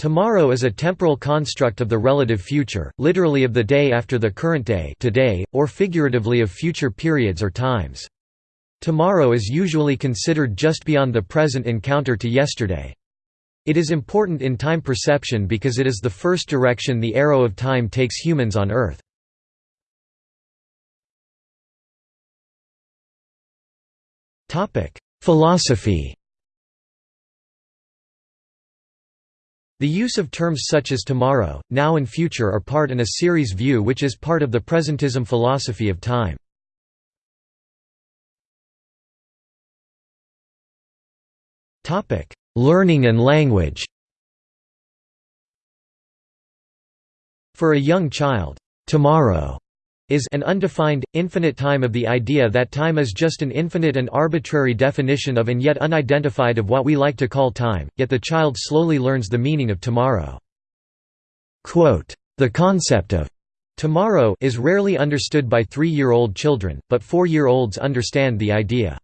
Tomorrow is a temporal construct of the relative future, literally of the day after the current day today, or figuratively of future periods or times. Tomorrow is usually considered just beyond the present encounter to yesterday. It is important in time perception because it is the first direction the arrow of time takes humans on Earth. Philosophy The use of terms such as tomorrow, now and future are part an A-series view which is part of the presentism philosophy of time. Learning and language For a young child, tomorrow is an undefined, infinite time of the idea that time is just an infinite and arbitrary definition of and yet unidentified of what we like to call time, yet the child slowly learns the meaning of tomorrow. The concept of tomorrow is rarely understood by three-year-old children, but four-year-olds understand the idea.